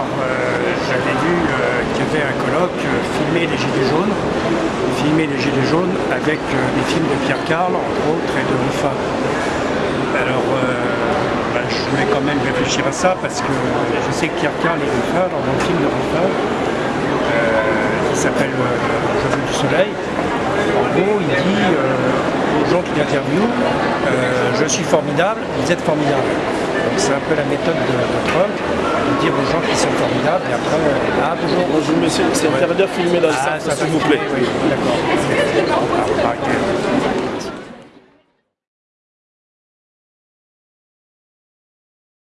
Euh, j'avais vu euh, qu'il y avait un colloque euh, filmé les Gilets jaunes, filmé les Gilets jaunes avec des films de Pierre Carl, entre autres, et de Ruffin. Alors, ben, je vais quand même réfléchir à ça parce que je sais que Pierre Carl et Ruffin, dans le film de Ruffin, qui s'appelle Je veux du soleil, en gros, il dit aux gens qui l'interviewent Je suis formidable, vous êtes formidable. C'est un peu la méthode de, de Trump dire aux gens qu'ils sont formidables et après, euh, ah bonjour. Bonjour monsieur, c'est interdit de filmer dans le Ah, ça s'il vous plaît. Oui, d'accord.